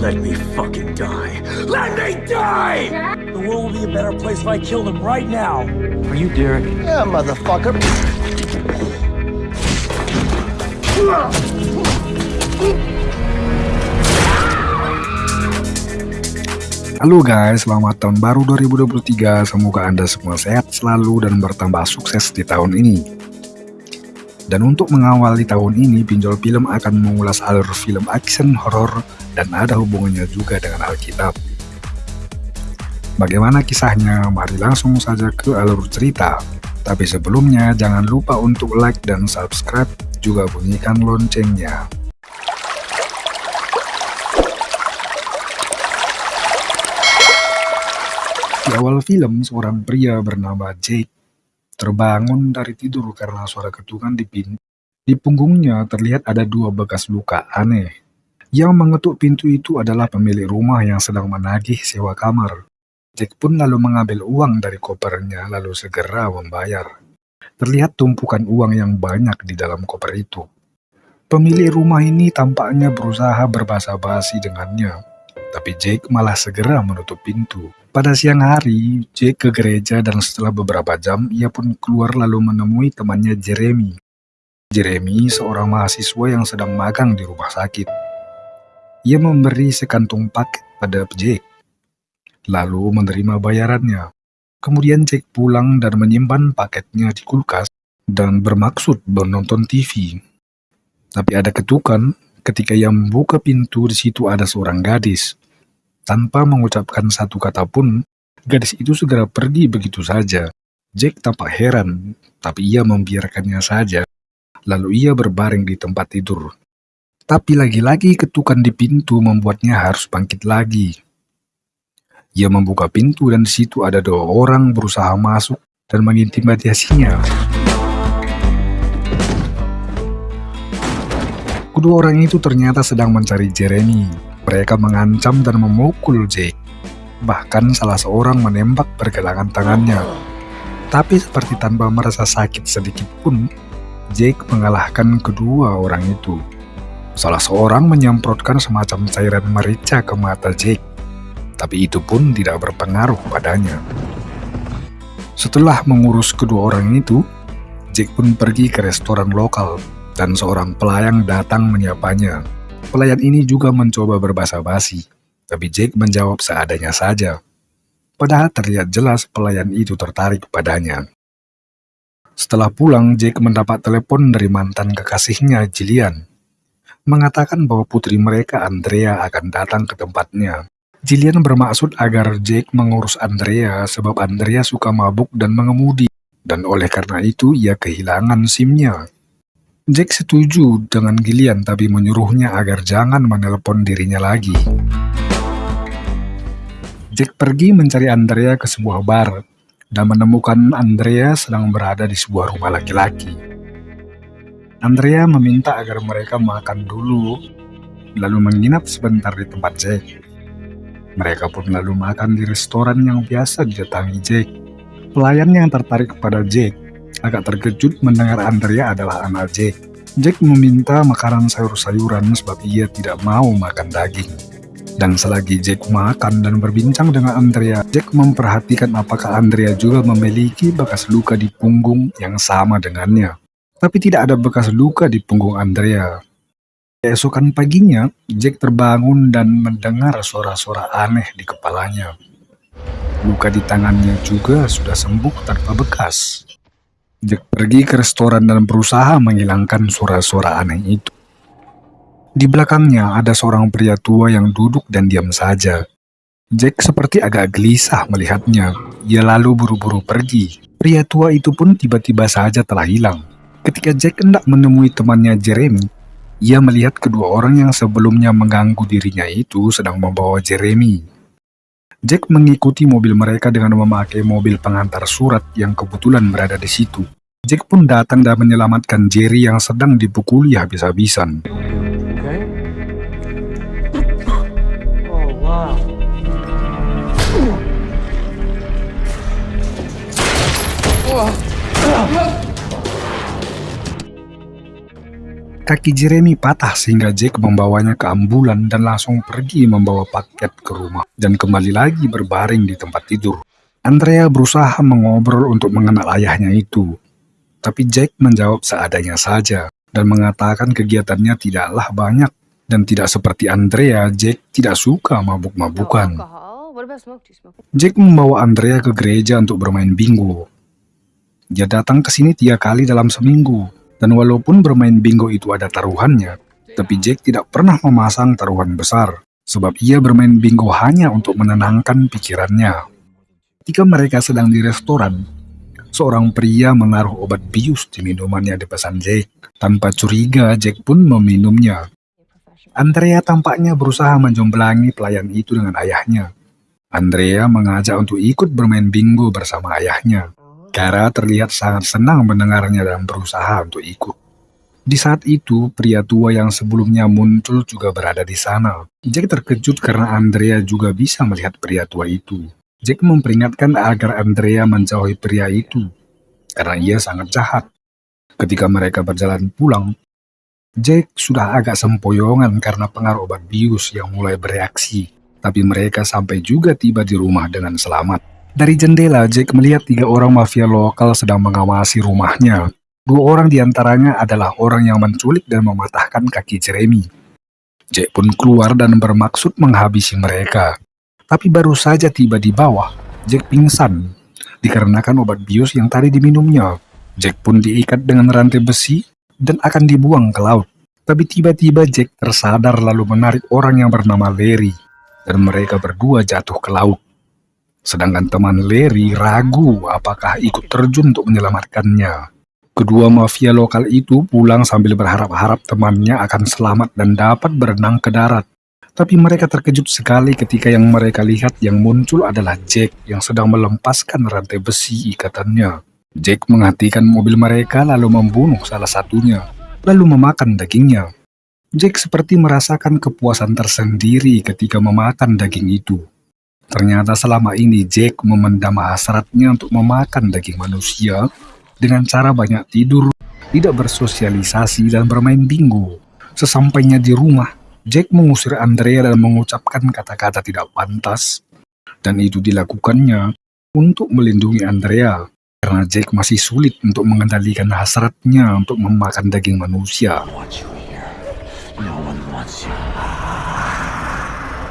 Let me fucking die. Let me die! The world will be a better place if I killed him right now. Are you Derek? Yeah, motherfucker. Halo guys, selamat tahun baru 2023. Semoga Anda semua sehat selalu dan bertambah sukses di tahun ini. Dan untuk mengawali tahun ini, Pinjol Film akan mengulas alur film action horor dan ada hubungannya juga dengan Alkitab. Bagaimana kisahnya? Mari langsung saja ke alur cerita. Tapi sebelumnya, jangan lupa untuk like dan subscribe, juga bunyikan loncengnya. Di awal film, seorang pria bernama Jake terbangun dari tidur karena suara ketukan di pintu. Di punggungnya terlihat ada dua bekas luka aneh. Yang mengetuk pintu itu adalah pemilik rumah yang sedang menagih sewa kamar. Jake pun lalu mengambil uang dari kopernya lalu segera membayar. Terlihat tumpukan uang yang banyak di dalam koper itu. Pemilik rumah ini tampaknya berusaha berbahasa basi dengannya, tapi Jake malah segera menutup pintu. Pada siang hari, Jake ke gereja dan setelah beberapa jam, ia pun keluar lalu menemui temannya Jeremy. Jeremy seorang mahasiswa yang sedang magang di rumah sakit. Ia memberi sekantung paket pada Jake, lalu menerima bayarannya. Kemudian Jake pulang dan menyimpan paketnya di kulkas dan bermaksud menonton TV. Tapi ada ketukan ketika ia membuka pintu di situ ada seorang gadis. Tanpa mengucapkan satu kata pun, gadis itu segera pergi begitu saja. Jack tampak heran, tapi ia membiarkannya saja. Lalu ia berbaring di tempat tidur. Tapi lagi-lagi ketukan di pintu membuatnya harus bangkit lagi. Ia membuka pintu dan di situ ada dua orang berusaha masuk dan mengintimidasinya. Kedua orang itu ternyata sedang mencari Jeremy. Mereka mengancam dan memukul Jake. Bahkan salah seorang menembak pergelangan tangannya. Tapi seperti tanpa merasa sakit sedikit pun, Jake mengalahkan kedua orang itu. Salah seorang menyemprotkan semacam cairan merica ke mata Jake. Tapi itu pun tidak berpengaruh padanya. Setelah mengurus kedua orang itu, Jake pun pergi ke restoran lokal dan seorang pelayan datang menyapanya. Pelayan ini juga mencoba berbahasa basi, tapi Jake menjawab seadanya saja. Padahal terlihat jelas pelayan itu tertarik padanya. Setelah pulang, Jake mendapat telepon dari mantan kekasihnya, Jillian, mengatakan bahwa putri mereka, Andrea, akan datang ke tempatnya. Jillian bermaksud agar Jake mengurus Andrea sebab Andrea suka mabuk dan mengemudi, dan oleh karena itu ia kehilangan SIM-nya. Jack setuju dengan Gillian tapi menyuruhnya agar jangan menelpon dirinya lagi. Jack pergi mencari Andrea ke sebuah bar dan menemukan Andrea sedang berada di sebuah rumah laki-laki. Andrea meminta agar mereka makan dulu, lalu menginap sebentar di tempat Jack. Mereka pun lalu makan di restoran yang biasa didatangi Jack. Pelayan yang tertarik kepada Jack agak terkejut mendengar Andrea adalah anak Jack. Jack meminta makanan sayur-sayuran sebab ia tidak mau makan daging. Dan selagi Jack makan dan berbincang dengan Andrea, Jack memperhatikan apakah Andrea juga memiliki bekas luka di punggung yang sama dengannya. Tapi tidak ada bekas luka di punggung Andrea. Keesokan paginya, Jack terbangun dan mendengar suara-suara aneh di kepalanya. Luka di tangannya juga sudah sembuh tanpa bekas. Jack pergi ke restoran dan berusaha menghilangkan suara-suara aneh itu. Di belakangnya ada seorang pria tua yang duduk dan diam saja. Jack seperti agak gelisah melihatnya. Ia lalu buru-buru pergi. Pria tua itu pun tiba-tiba saja telah hilang. Ketika Jack hendak menemui temannya Jeremy, ia melihat kedua orang yang sebelumnya mengganggu dirinya itu sedang membawa Jeremy. Jack mengikuti mobil mereka dengan memakai mobil pengantar surat yang kebetulan berada di situ. Jack pun datang dan menyelamatkan Jerry yang sedang dipukuli habis-habisan. Kaki Jeremy patah sehingga Jack membawanya ke ambulan dan langsung pergi membawa paket ke rumah dan kembali lagi berbaring di tempat tidur. Andrea berusaha mengobrol untuk mengenal ayahnya itu, tapi Jack menjawab seadanya saja dan mengatakan kegiatannya tidaklah banyak dan tidak seperti Andrea, Jack tidak suka mabuk-mabukan. Jack membawa Andrea ke gereja untuk bermain bingo. Dia datang ke sini tiga kali dalam seminggu, dan walaupun bermain bingo itu ada taruhannya, tapi Jack tidak pernah memasang taruhan besar, sebab ia bermain bingo hanya untuk menenangkan pikirannya. Ketika mereka sedang di restoran, seorang pria menaruh obat bius di minumannya di pesan Jack. Tanpa curiga, Jack pun meminumnya. Andrea tampaknya berusaha menjomblangi pelayan itu dengan ayahnya. Andrea mengajak untuk ikut bermain bingo bersama ayahnya. Kara terlihat sangat senang mendengarnya dan berusaha untuk ikut. Di saat itu, pria tua yang sebelumnya muncul juga berada di sana. Jack terkejut karena Andrea juga bisa melihat pria tua itu. Jack memperingatkan agar Andrea menjauhi pria itu, karena ia sangat jahat. Ketika mereka berjalan pulang, Jack sudah agak sempoyongan karena pengaruh obat bius yang mulai bereaksi, tapi mereka sampai juga tiba di rumah dengan selamat. Dari jendela, Jack melihat tiga orang mafia lokal sedang mengawasi rumahnya. Dua orang di antaranya adalah orang yang menculik dan mematahkan kaki Jeremy. Jack pun keluar dan bermaksud menghabisi mereka. Tapi baru saja tiba di bawah, Jack pingsan, dikarenakan obat bius yang tadi diminumnya. Jack pun diikat dengan rantai besi dan akan dibuang ke laut. Tapi tiba-tiba Jack tersadar lalu menarik orang yang bernama Larry, dan mereka berdua jatuh ke laut. Sedangkan teman Larry ragu apakah ikut terjun untuk menyelamatkannya. Kedua mafia lokal itu pulang sambil berharap-harap temannya akan selamat dan dapat berenang ke darat. Tapi mereka terkejut sekali ketika yang mereka lihat yang muncul adalah Jack yang sedang melepaskan rantai besi ikatannya. Jack menghentikan mobil mereka lalu membunuh salah satunya, lalu memakan dagingnya. Jack seperti merasakan kepuasan tersendiri ketika memakan daging itu. Ternyata selama ini Jack memendam hasratnya untuk memakan daging manusia dengan cara banyak tidur, tidak bersosialisasi, dan bermain bingo. Sesampainya di rumah, Jack mengusir Andrea dan mengucapkan kata-kata tidak pantas. Dan itu dilakukannya untuk melindungi Andrea, karena Jack masih sulit untuk mengendalikan hasratnya untuk memakan daging manusia.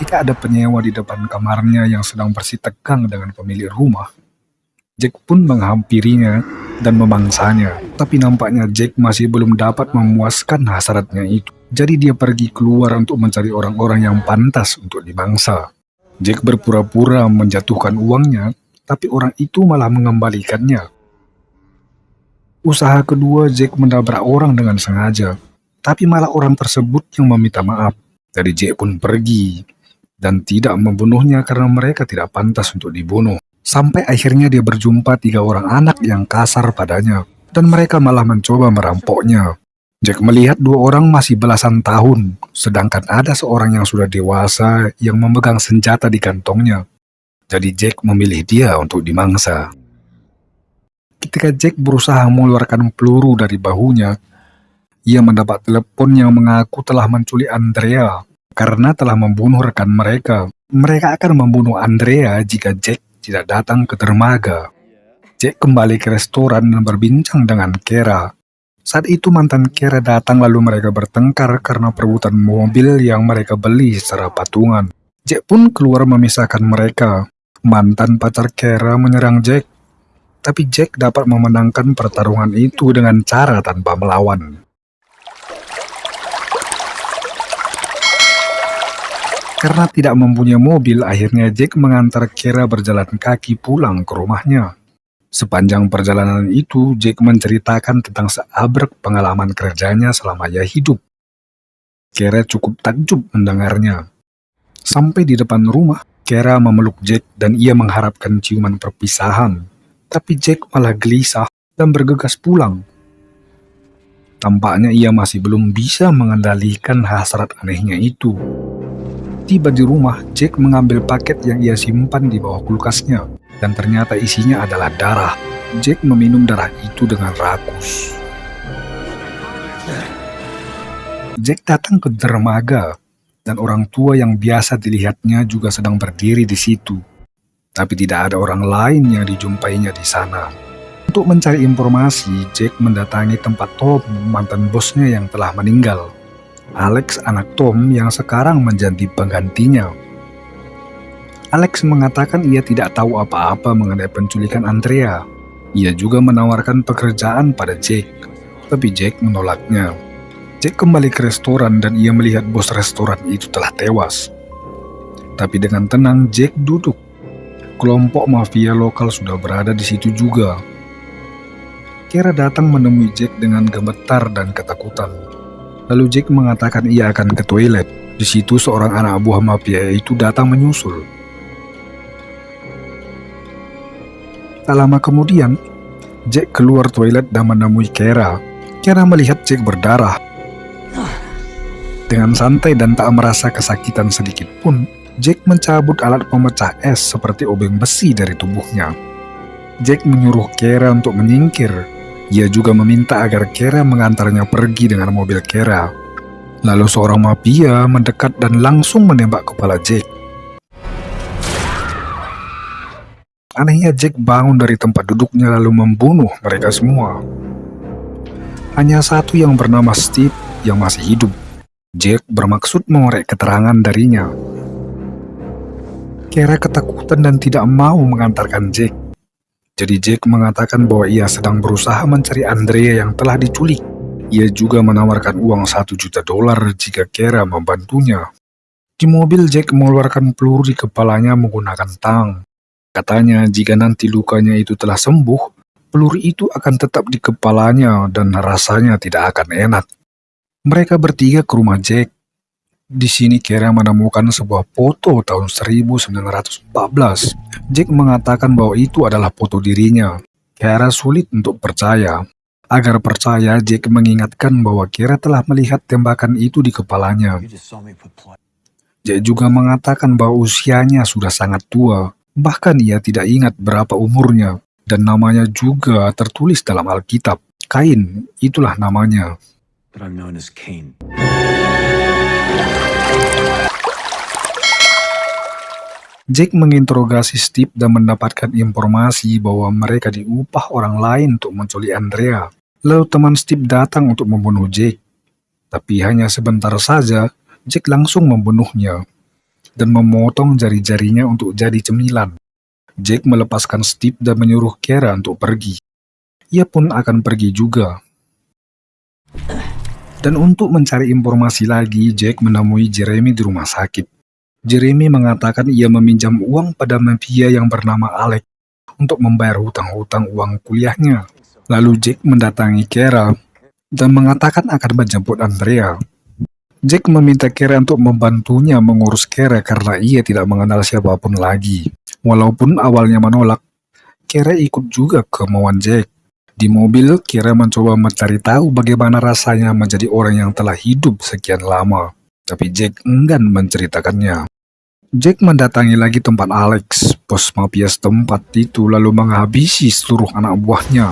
Ketika ada penyewa di depan kamarnya yang sedang bersitegang dengan pemilik rumah, Jack pun menghampirinya dan memangsanya. Tapi nampaknya Jack masih belum dapat memuaskan hasratnya itu. Jadi dia pergi keluar untuk mencari orang-orang yang pantas untuk dimangsa. Jack berpura-pura menjatuhkan uangnya, tapi orang itu malah mengembalikannya. Usaha kedua Jack menabrak orang dengan sengaja, tapi malah orang tersebut yang meminta maaf. Jadi Jack pun pergi dan tidak membunuhnya karena mereka tidak pantas untuk dibunuh. Sampai akhirnya dia berjumpa tiga orang anak yang kasar padanya, dan mereka malah mencoba merampoknya. Jack melihat dua orang masih belasan tahun, sedangkan ada seorang yang sudah dewasa yang memegang senjata di kantongnya. Jadi Jack memilih dia untuk dimangsa. Ketika Jack berusaha mengeluarkan peluru dari bahunya, ia mendapat telepon yang mengaku telah menculik Andrea karena telah membunuh rekan mereka. Mereka akan membunuh Andrea jika Jack tidak datang ke dermaga. Jack kembali ke restoran dan berbincang dengan Kera. Saat itu mantan Kera datang lalu mereka bertengkar karena perebutan mobil yang mereka beli secara patungan. Jack pun keluar memisahkan mereka. Mantan pacar Kera menyerang Jack. Tapi Jack dapat memenangkan pertarungan itu dengan cara tanpa melawan. Karena tidak mempunyai mobil, akhirnya Jack mengantar Kera berjalan kaki pulang ke rumahnya. Sepanjang perjalanan itu, Jack menceritakan tentang seabrek pengalaman kerjanya selama ia hidup. Kera cukup takjub mendengarnya. Sampai di depan rumah, Kera memeluk Jack dan ia mengharapkan ciuman perpisahan. Tapi Jack malah gelisah dan bergegas pulang. Tampaknya ia masih belum bisa mengendalikan hasrat anehnya itu. Tiba di rumah, Jack mengambil paket yang ia simpan di bawah kulkasnya, dan ternyata isinya adalah darah. Jack meminum darah itu dengan rakus. Jack datang ke dermaga, dan orang tua yang biasa dilihatnya juga sedang berdiri di situ. Tapi tidak ada orang lain yang dijumpainya di sana. Untuk mencari informasi, Jack mendatangi tempat Tom, mantan bosnya yang telah meninggal. Alex anak Tom yang sekarang menjadi penggantinya. Alex mengatakan ia tidak tahu apa-apa mengenai penculikan Andrea. Ia juga menawarkan pekerjaan pada Jack, tapi Jack menolaknya. Jack kembali ke restoran dan ia melihat bos restoran itu telah tewas. Tapi dengan tenang Jack duduk. Kelompok mafia lokal sudah berada di situ juga. Kira datang menemui Jack dengan gemetar dan ketakutan. Lalu Jack mengatakan ia akan ke toilet. Di situ seorang anak buah mafia itu datang menyusul. Tak lama kemudian, Jack keluar toilet dan menemui Kera. Kera melihat Jack berdarah dengan santai dan tak merasa kesakitan sedikit pun, Jack mencabut alat pemecah es seperti obeng besi dari tubuhnya. Jack menyuruh Kera untuk menyingkir. Ia juga meminta agar Kera mengantarnya pergi dengan mobil Kera. Lalu seorang mafia mendekat dan langsung menembak kepala Jack. Anehnya Jack bangun dari tempat duduknya lalu membunuh mereka semua. Hanya satu yang bernama Steve yang masih hidup. Jack bermaksud mengorek keterangan darinya. Kera ketakutan dan tidak mau mengantarkan Jack. Jadi Jack mengatakan bahwa ia sedang berusaha mencari Andrea yang telah diculik. Ia juga menawarkan uang satu juta dolar jika Kera membantunya. Di mobil Jack mengeluarkan peluru di kepalanya menggunakan tang. Katanya jika nanti lukanya itu telah sembuh, peluru itu akan tetap di kepalanya dan rasanya tidak akan enak. Mereka bertiga ke rumah Jack. Di sini Kera menemukan sebuah foto tahun 1914. Jack mengatakan bahwa itu adalah foto dirinya. Kera sulit untuk percaya. Agar percaya, Jack mengingatkan bahwa Kera telah melihat tembakan itu di kepalanya. Jack juga mengatakan bahwa usianya sudah sangat tua. Bahkan ia tidak ingat berapa umurnya. Dan namanya juga tertulis dalam Alkitab. Kain, itulah namanya but I'm known as Cain. Jack menginterogasi Steve dan mendapatkan informasi bahwa mereka diupah orang lain untuk menculik Andrea. Lalu teman Steve datang untuk membunuh Jack. Tapi hanya sebentar saja, Jack langsung membunuhnya dan memotong jari-jarinya untuk jadi cemilan. Jack melepaskan Steve dan menyuruh Kara untuk pergi. Ia pun akan pergi juga. Dan untuk mencari informasi lagi, Jack menemui Jeremy di rumah sakit. Jeremy mengatakan ia meminjam uang pada mafia yang bernama Alex untuk membayar hutang-hutang uang kuliahnya. Lalu Jack mendatangi Kara dan mengatakan akan menjemput Andrea. Jack meminta Kara untuk membantunya mengurus Kara karena ia tidak mengenal siapa pun lagi. Walaupun awalnya menolak, Kara ikut juga kemauan Jack. Di mobil, Kira mencoba mencari tahu bagaimana rasanya menjadi orang yang telah hidup sekian lama. Tapi Jack enggan menceritakannya. Jack mendatangi lagi tempat Alex, bos mafia setempat itu lalu menghabisi seluruh anak buahnya.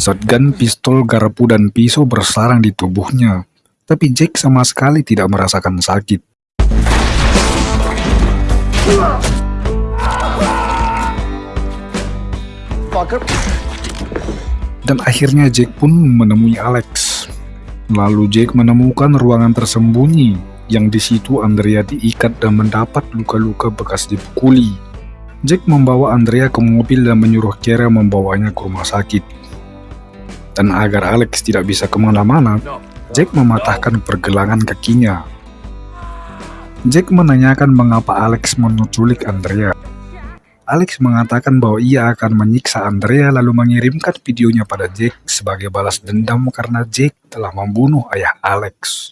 Shotgun, pistol, garpu, dan pisau bersarang di tubuhnya. Tapi Jack sama sekali tidak merasakan sakit. Fucker. Dan akhirnya Jack pun menemui Alex. Lalu Jack menemukan ruangan tersembunyi yang di situ Andrea diikat dan mendapat luka-luka bekas dipukuli. Jack membawa Andrea ke mobil dan menyuruh Kara membawanya ke rumah sakit. Dan agar Alex tidak bisa ke mana-mana, Jack mematahkan pergelangan kakinya. Jack menanyakan mengapa Alex menculik Andrea. Alex mengatakan bahwa ia akan menyiksa Andrea lalu mengirimkan videonya pada Jack sebagai balas dendam karena Jack telah membunuh ayah Alex.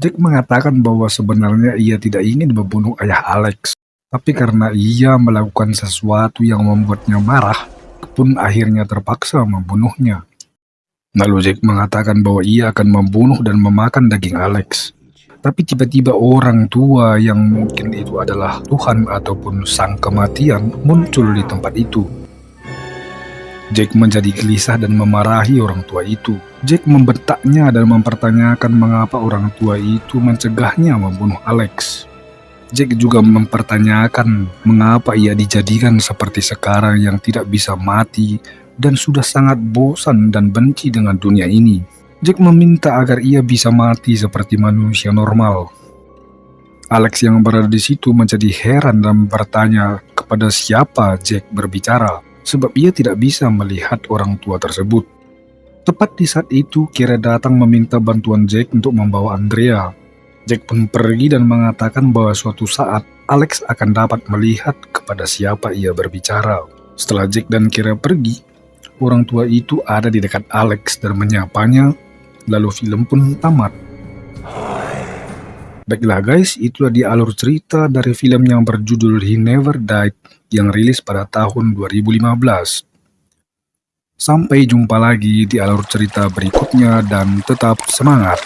Jack mengatakan bahwa sebenarnya ia tidak ingin membunuh ayah Alex, tapi karena ia melakukan sesuatu yang membuatnya marah, pun akhirnya terpaksa membunuhnya. Lalu Jack mengatakan bahwa ia akan membunuh dan memakan daging Alex. Tapi tiba-tiba orang tua yang mungkin itu adalah Tuhan ataupun sang kematian muncul di tempat itu. Jack menjadi gelisah dan memarahi orang tua itu. Jack membentaknya dan mempertanyakan mengapa orang tua itu mencegahnya membunuh Alex. Jack juga mempertanyakan mengapa ia dijadikan seperti sekarang yang tidak bisa mati dan sudah sangat bosan dan benci dengan dunia ini. Jack meminta agar ia bisa mati seperti manusia normal. Alex yang berada di situ menjadi heran dan bertanya kepada siapa Jack berbicara sebab ia tidak bisa melihat orang tua tersebut. Tepat di saat itu, Kira datang meminta bantuan Jack untuk membawa Andrea. Jack pun pergi dan mengatakan bahwa suatu saat Alex akan dapat melihat kepada siapa ia berbicara. Setelah Jack dan Kira pergi, orang tua itu ada di dekat Alex dan menyapanya, lalu film pun tamat. Baiklah guys, itulah di alur cerita dari film yang berjudul He Never Died yang rilis pada tahun 2015. Sampai jumpa lagi di alur cerita berikutnya dan tetap semangat.